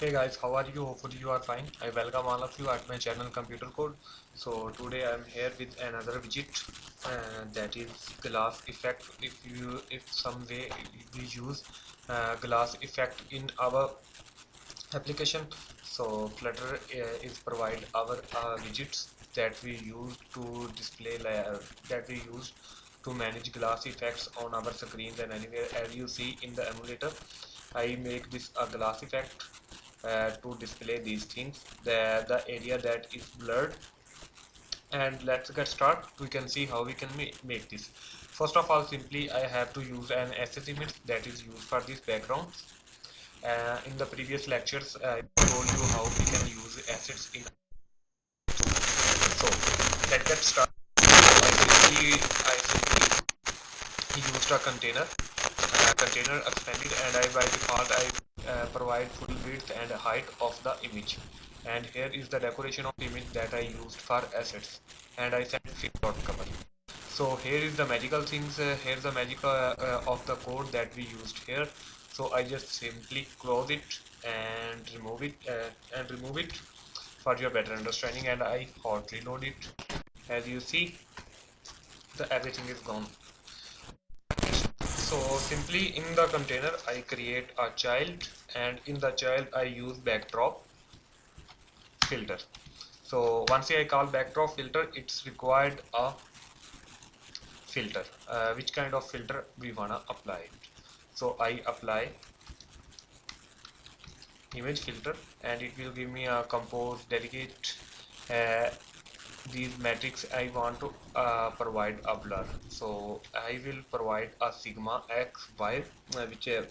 hey guys how are you? Hopefully you are fine. I welcome all of you at my channel computer code. So today i'm here with another widget uh, that is glass effect. If you if some way we use uh, glass effect in our application so flutter uh, is provide our uh, widgets that we use to display layer that we use to manage glass effects on our screens and anywhere as you see in the emulator. I make this a glass effect uh, to display these things. The the area that is blurred. And let's get started we can see how we can ma make this. First of all simply I have to use an SS image that is used for this background uh, in the previous lectures I told you how we can use assets in so let's get started I simply, I simply used a container uh, container expanded and I by default I uh, provide full width and height of the image. And here is the decoration of image that I used for assets. And I set fit dot cover so here is the magical things uh, here's the magic uh, uh, of the code that we used here. So I just simply close it and remove it uh, and remove it for your better understanding. And I hot reload it. As you see the everything is gone so simply in the container I create a child and in the child I use backdrop filter. So once I call backdrop filter it's required a filter. Uh, which kind of filter we wanna apply so I apply image filter and it will give me a compose delegate uh, these metrics I want to uh, provide a blur so I will provide a sigma x y uh, which uh,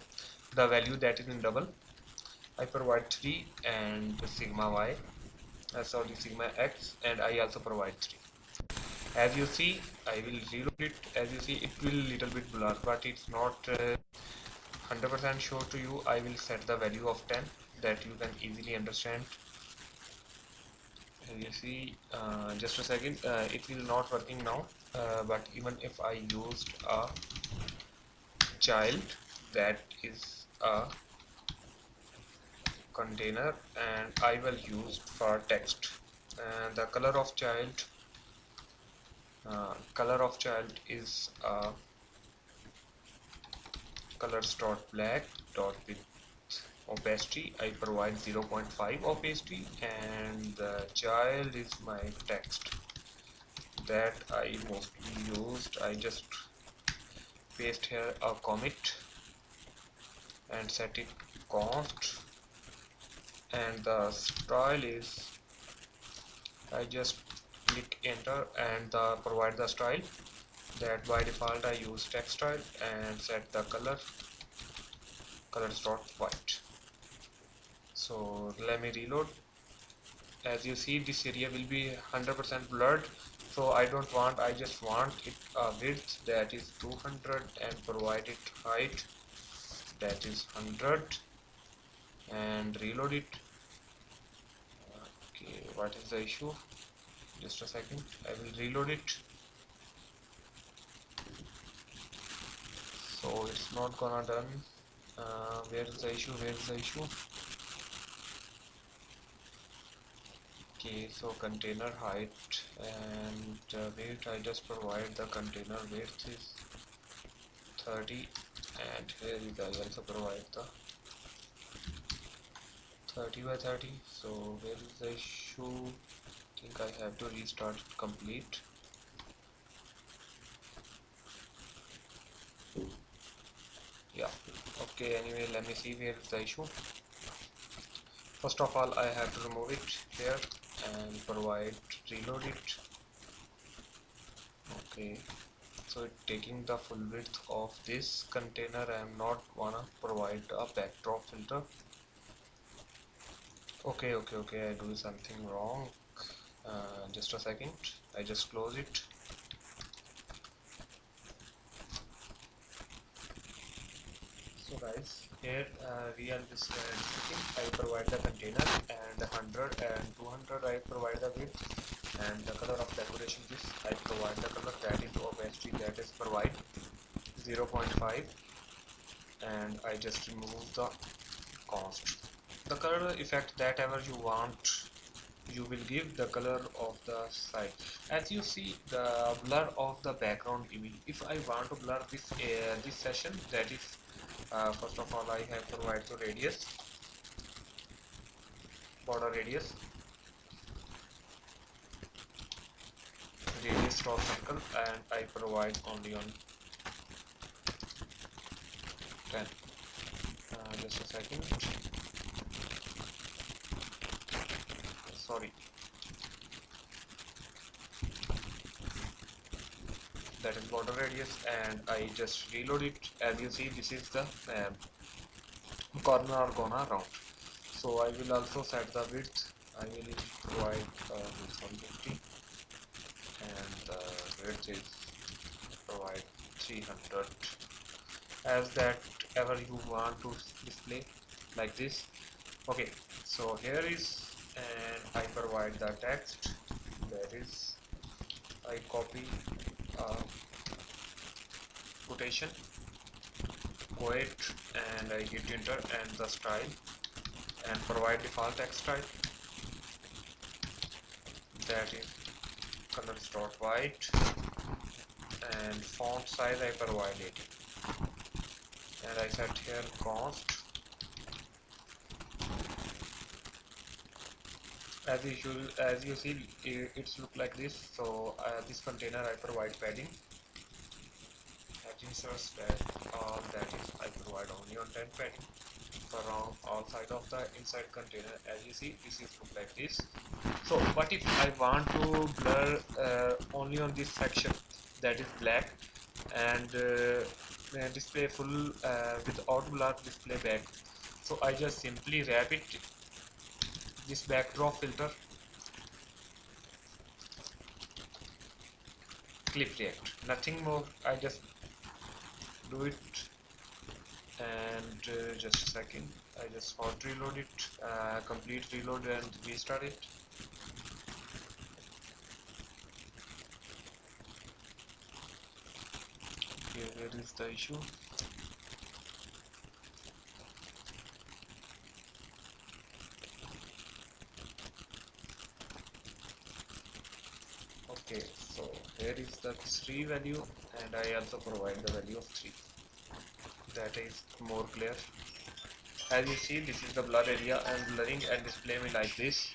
the value that is in double. I provide 3 and sigma y uh, sorry sigma x and I also provide 3 as you see I will reload it. As you see it will little bit blur but it's not 100% uh, sure to you. I will set the value of 10 that you can easily understand. As you see uh, just a second uh, it will not working now uh, but even if I used a child that is a container and I will use for text. And the color of child uh, color of child is uh, colors dot black dot with opacity. I provide 0.5 opacity and the child is my text that I mostly used. I just paste here a commit and set it const. And the style is I just click enter and the provide the style that by default I use text style and set the color colors dot white. So let me reload. As you see this area will be 100% blurred so I don't want I just want it a width that is 200 and provide it height that is 100 and reload it. Okay what is the issue? Just a second. I will reload it. So it's not gonna done. Uh, where is the issue? Where is the issue okay so container height and uh, weight I just provide the container width is 30 and here you I also provide the 30 by 30 so where is the issue? I think I have to restart complete. Yeah okay anyway let me see where is the issue. First of all I have to remove it here and provide reload it. Okay. So taking the full width of this container I am not wanna provide a backdrop filter. Okay okay okay I do something wrong. Uh, just a second. I just close it. So guys here uh, we are this uh, I provide the container and 100 and 200 I provide the width and the color of decoration this I provide the color that is opacity that is provide 0.5 and I just remove the const the color effect that ever you want you will give the color of the side. As you see the blur of the background image if I want to blur this uh, this session that is uh, first of all I have provided the radius border radius radius crop circle and I provide only on 10 uh, just a second. Sorry that is border radius and I just reload it. As you see this is the um, corner are gonna round so I will also set the width. I will provide uh, width 150 and the width is provide 300 as that ever you want to display like this. Okay so here is and I provide the text. That is I copy uh, quotation. Quote and I hit enter and the style. And provide default text type that is colors dot white. And font size I provide it and I set here const as usual as you see it's look like this. So uh, this container I provide padding. Padding source that all that is I provide only on 10 padding. Around all side of the inside container as you see this is look like this. So but if I want to blur uh, only on this section that is black and uh, display full uh, without blur display back. So I just simply wrap it this backdrop filter. ClipRRect. Nothing more. I just do it and uh, just a second. I just hot reload it uh, complete reload and restart it. Here is the issue okay so here is the 3 value and I also provide the value of 3 that is more clear. As you see this is the blur area and blurring and display me like this